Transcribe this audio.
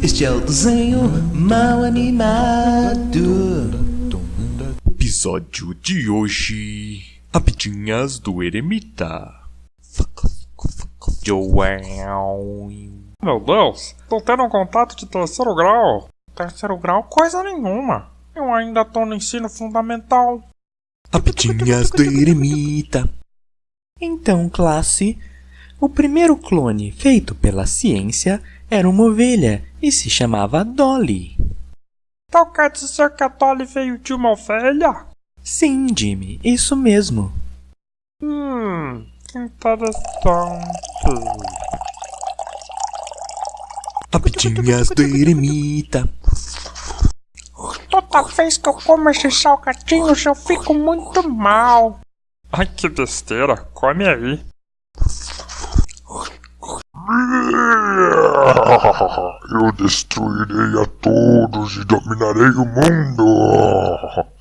Este é o desenho mal animado. Episódio de hoje: Rapidinhas do Eremita. Joel. Meu Deus, tô tendo um contato de terceiro grau. Terceiro grau, coisa nenhuma. Eu ainda tô no ensino fundamental. Rapidinhas do Eremita. Então, classe, o primeiro clone feito pela ciência era uma ovelha e se chamava Dolly. Então quer dizer que a Dolly veio de uma ovelha? Sim, Jimmy, isso mesmo. Hum, que interessante. Rapidinhas do Eremita. Toda vez que eu como esses salgadinhos eu fico muito mal. Ai, que besteira. Come aí. Eu destruirei a todos e dominarei o mundo.